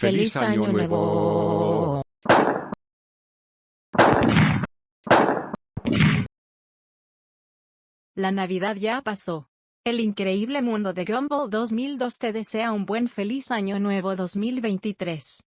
¡Feliz Año Nuevo! La Navidad ya pasó. El increíble mundo de Gumball 2002 te desea un buen feliz año nuevo 2023.